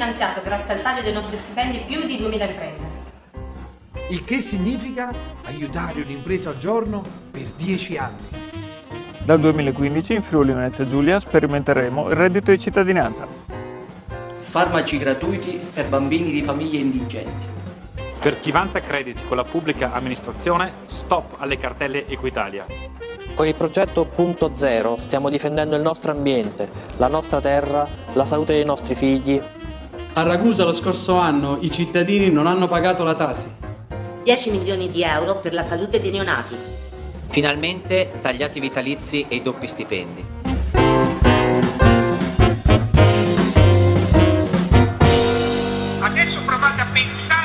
finanziato grazie al taglio dei nostri stipendi più di 2000 imprese. Il che significa aiutare un'impresa al giorno per 10 anni. Dal 2015 in Friuli Venezia Giulia sperimenteremo il reddito di cittadinanza. Farmaci gratuiti per bambini di famiglie indigenti. Per chi vanta crediti con la pubblica amministrazione, stop alle cartelle Equitalia. Con il progetto Punto Zero stiamo difendendo il nostro ambiente, la nostra terra, la salute dei nostri figli. A Ragusa lo scorso anno i cittadini non hanno pagato la Tasi. 10 milioni di euro per la salute dei neonati. Finalmente tagliati i vitalizi e i doppi stipendi. Adesso provate a pensare